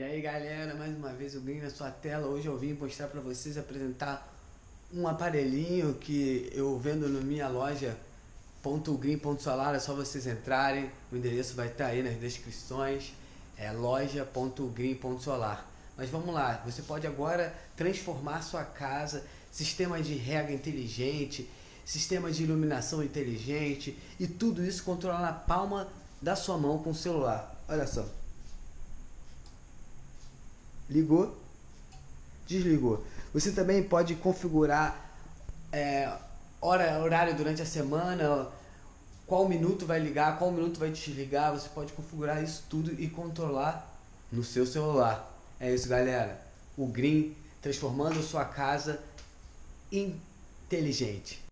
E aí galera, mais uma vez o Green na sua tela. Hoje eu vim mostrar para vocês apresentar um aparelhinho que eu vendo na minha loja .green.solar, é só vocês entrarem, o endereço vai estar aí nas descrições, é loja.green.solar. Mas vamos lá, você pode agora transformar sua casa, sistema de rega inteligente, sistema de iluminação inteligente e tudo isso controlar na palma da sua mão com o celular. Olha só. Ligou, desligou. Você também pode configurar é, hora, horário durante a semana, qual minuto vai ligar, qual minuto vai desligar. Você pode configurar isso tudo e controlar no seu celular. É isso, galera. O Green transformando sua casa inteligente.